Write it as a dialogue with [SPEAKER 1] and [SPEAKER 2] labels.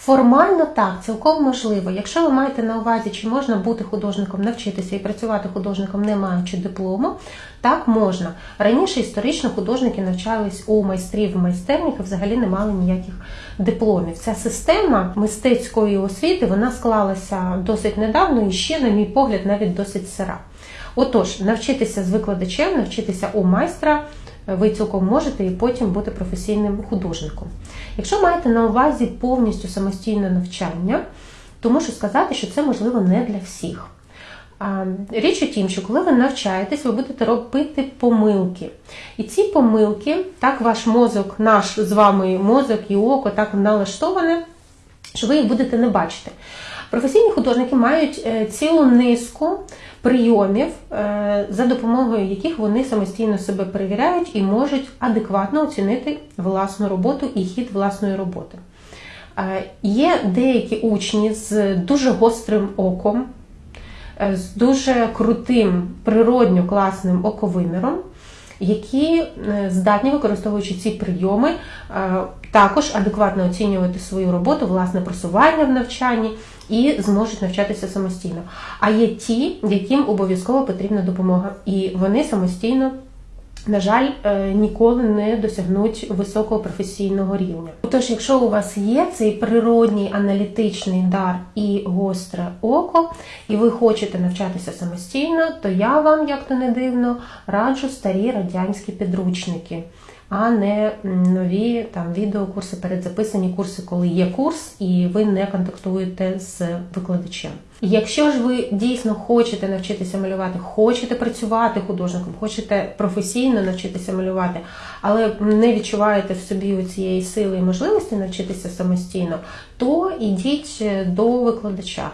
[SPEAKER 1] Формально так, цілком можливо. Якщо ви маєте на увазі, чи можна бути художником, навчитися і працювати художником, не маючи диплому, так можна. Раніше історично художники навчались у майстрів майстернях і взагалі не мали ніяких дипломів. Ця система мистецької освіти вона склалася досить недавно і ще, на мій погляд, навіть досить сира. Отож, навчитися з викладачем, навчитися у майстра ви цілком можете і потім бути професійним художником. Якщо маєте на увазі повністю самостійне навчання, то мушу сказати, що це можливо не для всіх. Річ у тім, що коли ви навчаєтесь, ви будете робити помилки. І ці помилки, так ваш мозок, наш з вами мозок і око так налаштоване, що ви їх будете не бачити. Професійні художники мають е, цілу низку прийомів, е, за допомогою яких вони самостійно себе перевіряють і можуть адекватно оцінити власну роботу і хід власної роботи. Е, Є деякі учні з дуже гострим оком, е, з дуже крутим, природньо класним оковиміром, які е, здатні, використовуючи ці прийоми, е, також адекватно оцінювати свою роботу, власне просування в навчанні і зможуть навчатися самостійно. А є ті, яким обов'язково потрібна допомога, і вони самостійно. На жаль, е, ніколи не досягнуть високого професійного рівня. Тож, якщо у вас є цей природній аналітичний дар і гостре око, і ви хочете навчатися самостійно, то я вам, як то не дивно, раджу старі радянські підручники, а не нові там відеокурси, передзаписані курси, коли є курс, і ви не контактуєте з викладачем. Якщо ж ви дійсно хочете навчитися малювати, хочете працювати художником, хочете професійно навчитися малювати, але не відчуваєте в собі цієї сили і можливості навчитися самостійно, то ідіть до викладача.